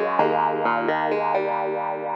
la la la la la